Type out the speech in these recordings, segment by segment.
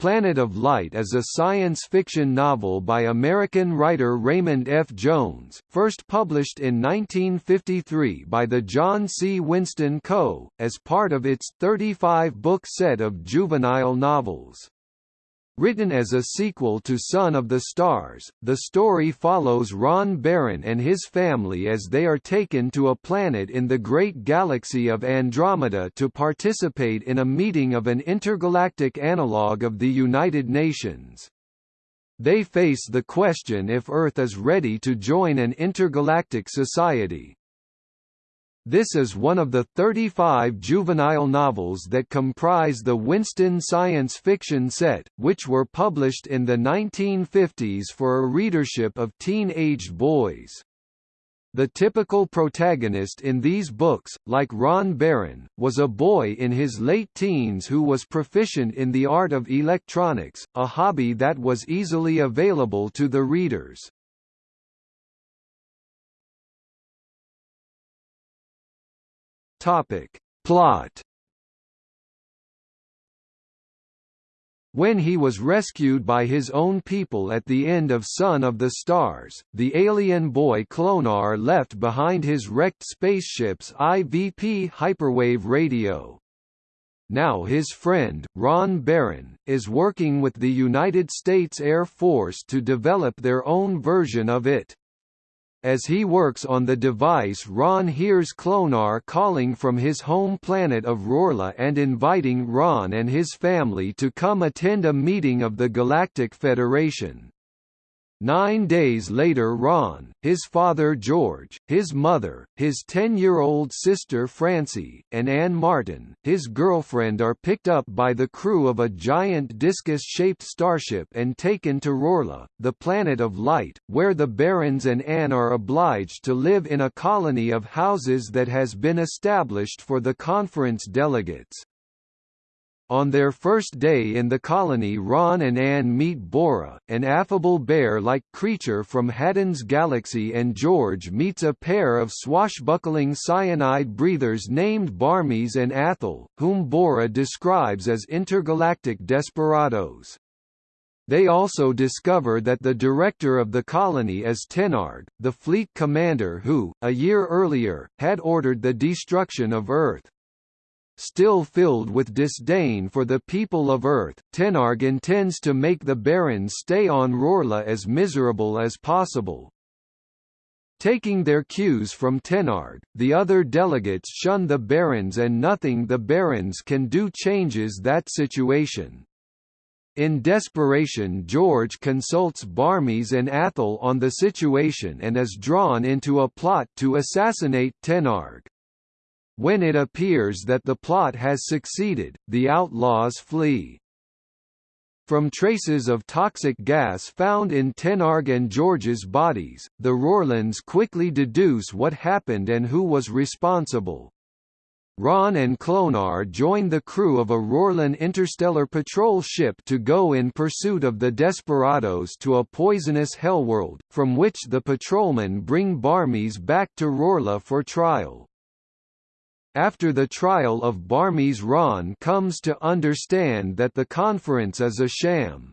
Planet of Light is a science fiction novel by American writer Raymond F. Jones, first published in 1953 by the John C. Winston Co., as part of its 35-book set of juvenile novels. Written as a sequel to Son of the Stars, the story follows Ron Baran and his family as they are taken to a planet in the great galaxy of Andromeda to participate in a meeting of an intergalactic analogue of the United Nations. They face the question if Earth is ready to join an intergalactic society, this is one of the 35 juvenile novels that comprise the Winston science fiction set, which were published in the 1950s for a readership of teen-aged boys. The typical protagonist in these books, like Ron Baran, was a boy in his late teens who was proficient in the art of electronics, a hobby that was easily available to the readers. Topic. Plot When he was rescued by his own people at the end of Son of the Stars, the alien boy Clonar left behind his wrecked spaceship's IVP hyperwave radio. Now his friend, Ron Baran, is working with the United States Air Force to develop their own version of it. As he works on the device Ron hears Clonar calling from his home planet of Rorla and inviting Ron and his family to come attend a meeting of the Galactic Federation. Nine days later Ron, his father George, his mother, his 10-year-old sister Francie, and Anne Martin, his girlfriend are picked up by the crew of a giant discus-shaped starship and taken to Rorla, the planet of light, where the Barans and Anne are obliged to live in a colony of houses that has been established for the conference delegates. On their first day in the colony Ron and Anne meet Bora, an affable bear-like creature from Haddon's galaxy and George meets a pair of swashbuckling cyanide breathers named Barmies and Athel, whom Bora describes as intergalactic desperados. They also discover that the director of the colony is Tenarg, the fleet commander who, a year earlier, had ordered the destruction of Earth. Still filled with disdain for the people of Earth, Tenarg intends to make the Barans stay on Rorla as miserable as possible. Taking their cues from Tenarg, the other delegates shun the Barans and nothing the Barans can do changes that situation. In desperation George consults Barmies and Athel on the situation and is drawn into a plot to assassinate Tenarg. When it appears that the plot has succeeded, the outlaws flee. From traces of toxic gas found in Tenarg and George's bodies, the Rorlans quickly deduce what happened and who was responsible. Ron and Clonar join the crew of a Rorlan interstellar patrol ship to go in pursuit of the desperados to a poisonous hellworld, from which the patrolmen bring Barmies back to Rorla for trial. After the trial of Barmies Ron comes to understand that the conference is a sham.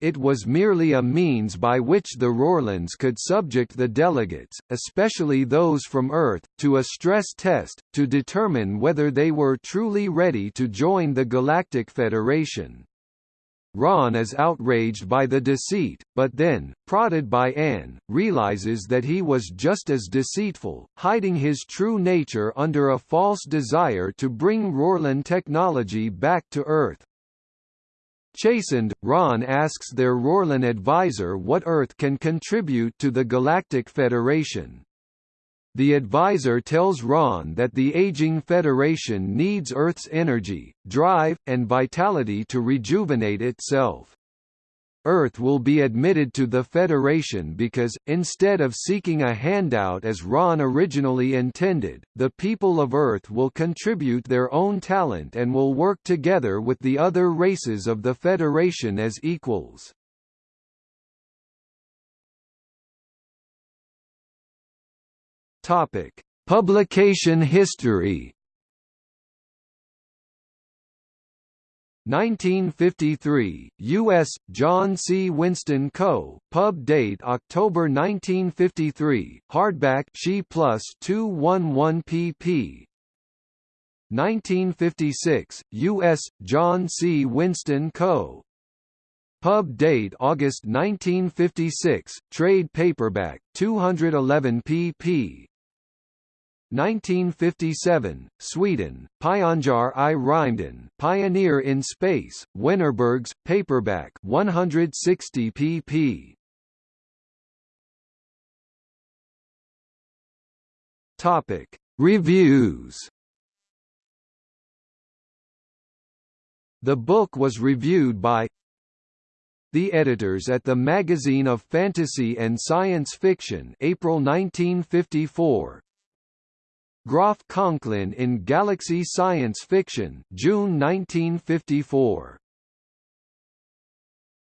It was merely a means by which the Rorlans could subject the delegates, especially those from Earth, to a stress test, to determine whether they were truly ready to join the Galactic Federation. Ron is outraged by the deceit, but then, prodded by Anne, realizes that he was just as deceitful, hiding his true nature under a false desire to bring Rorlan technology back to Earth. Chastened, Ron asks their Rorlan advisor what Earth can contribute to the Galactic Federation. The advisor tells Ron that the aging Federation needs Earth's energy, drive, and vitality to rejuvenate itself. Earth will be admitted to the Federation because, instead of seeking a handout as Ron originally intended, the people of Earth will contribute their own talent and will work together with the other races of the Federation as equals. Topic: Publication history. 1953, U.S., John C. Winston Co., pub date October 1953, hardback She plus 211 pp. 1956, U.S., John C. Winston Co. Pub date August 1956, trade paperback, 211 pp. 1957, Sweden, Pionjar i Rymden, Pioneer in Space, Wennerbergs, paperback 160 pp. Topic: Reviews. The book was reviewed by the editors at the Magazine of Fantasy and Science Fiction April 1954 Groff Conklin in Galaxy Science Fiction June 1954